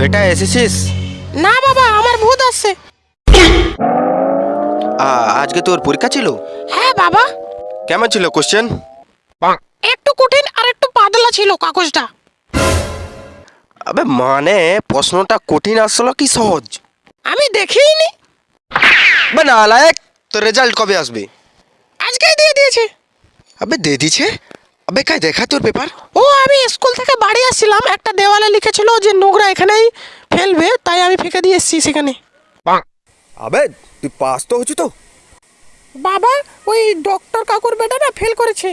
বেটা এসেছিস? না বাবা আমার ভূত আসছে আজকে তোর পরীক্ষা ছিল? হ্যাঁ বাবা। কেমন ছিল কোশ্চেন একটু কঠিন আর একটু পাতলা ছিল কাগজটা। আবে মানে প্রশ্নটা কঠিন আসলো কি সহজ? আমি দেখিনি। বে নালায়ক তোর রেজাল্ট কবে আসবে? আজকেই দিয়ে দিয়েছে। আবে দিয়ে দিছে আবে কাই দেখা তোর পেপার ও আমি স্কুল থেকে বাড়ি আসছিলাম একটা দেওয়ালে লিখেছিল যে নোংরা এখানেই ফেলবে তাই আমি ফেঁকে দিয়ে এসেছি সেখানে। আবে তুই পাস তো হচ্ছু তো। বাবা ওই ডক্টর কাকুর বেটা না ফেল করেছে।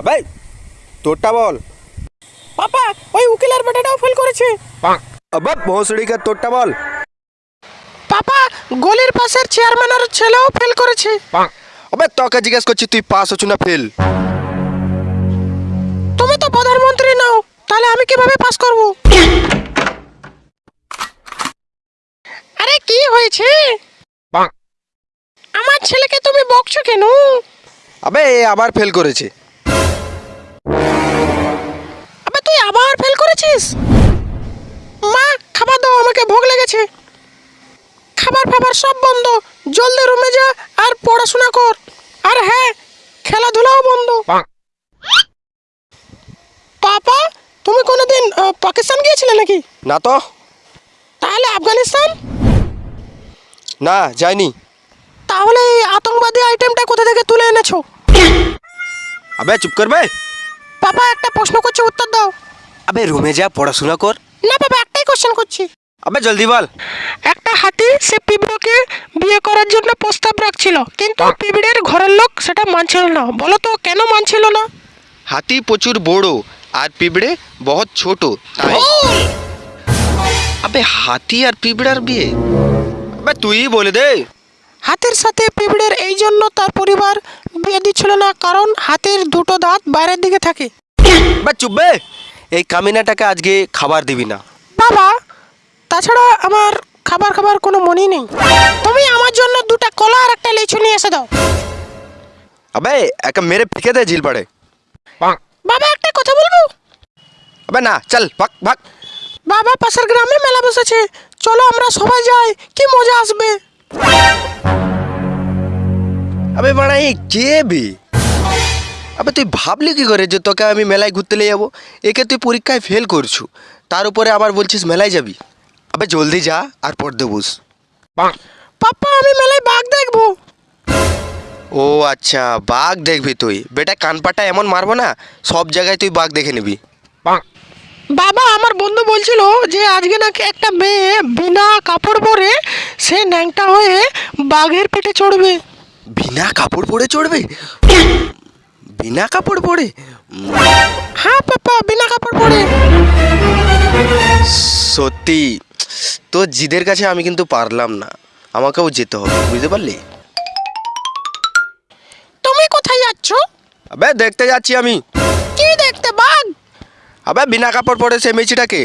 আবে তোরটা বল। পাপা ওই উকিলের বেটাটাও ফেল করেছে। আবে ভোসড়িকে তোরটা বল। পাপা গলির পাশের চেয়ারম্যানের ছেলেও ফেল করেছে। আবে তোকে জিজ্ঞেস করছি তুই পাস হচ্ছু না ফেল তাহলে আমি কীভাবে পাস করব? আরে কি হয়েছে? আমার ছেলেকে তুমি বকছো কেন? আবে এ আবার ফেল করেছে। আবে তুই আবার ফেল করেছিস? মা খাবার দাও আমাকে ভোগ লেগেছে। খাবার ফাবার সব বন্ধ। জলদি রুমে যা আর পড়াশোনা কর। আর হ্যাঁ খেলাধুলাও বন্ধ। পাপা তুমি কোনোদিন পাকিস্তান গিয়েছিলে নাকি? না তো। তাহলে আফগানিস্তান? না যাইনি। তাহলে এই আতঙ্কবাদী আইটেমটা কোথা থেকে তুলে এনেছো? আবে চুপ করবে? পাপা একটা প্রশ্ন করছি উত্তর দাও। আবে রুমে যা পড়াশোনা কর। না বাবা একটাই কোশ্চেন করছি। আবে জলদি বল। একটা হাতি সে পিঁপড়েকে বিয়ে করার জন্য প্রস্তাব রাখছিল কিন্তু পিঁপড়ের ঘরের লোক সেটা মানছিল না। বলো তো কেন মানছিল না? হাতি প্রচুর বড় আর পিঁপড়ে বহুত ছোট তাই। আবে হাতি আর পিঁপড়ার বিয়ে? আবে তুই বলে দে। হাতের সাথে পিঁপড়ের এই জন্য তার পরিবার বিয়ে দিচ্ছিল না কারণ হাতের দুটো দাঁত বাইরের দিকে থাকে। বা। চুপবে এই কামিনাটাকে আজকে খাবার দিবি না। বাবা তাছাড়া আমার খাবার খাবার কোনো মনেই নেই। তুমি আমার জন্য দুটা কলা আর একটা লিচু নিয়ে এসে দাও। আবে একা মেরে ফেঁকে দে ঝিল পাড়ে বাবা একটা আবে না চল ভাগ ভাগ। বাবা পাশের গ্রামে মেলা বসেছে। চলো আমরা সবাই যাই কি মজা আসবে? আবে বাড়া এই কে বে? আবে তুই ভাবলি কি করে যে তোকে আমি মেলায় ঘুরতে নিয়ে যাব? একে তুই পরীক্ষায় ফেল করছু। তার উপরে আবার বলছিস মেলায় যাবি? আবে জলদি যা আর পড়তে বস। পাপ্পা আমি মেলায় বাঘ দেখব। ও আচ্ছা বাঘ দেখবি তুই। বেটা কানপাটা এমন মারবো না সব জায়গায় তুই বাঘ দেখে নিবি। বাবা আমার বন্ধু বলছিল যে আজকে নাকি একটা মেয়ে বিনা কাপড় পরে সে ন্যাংটা হয়ে বাঘের পেটে চড়বে। বিনা কাপড় পরে চড়বে? বিনা কাপড় পরে? হ্যাঁ পাপা বিনা কাপড় পরে। সত্যি তোর জিদের কাছে আমি কিন্তু পারলাম না। আমাকেও যেতে হবে বুঝতে পারলি? তুমি কোথায় যাচ্ছ? আবে দেখতে যাচ্ছি আমি। আবে বিনা কাপড় পরে সে মেয়েছিটাকে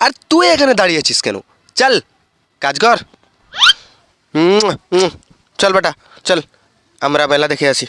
আর তুই এখানে দাঁড়িয়ে আছিস কেন? চল কাজ কর। হুম, হুম, চল বেটা চল আমরা মেলা দেখে আসি।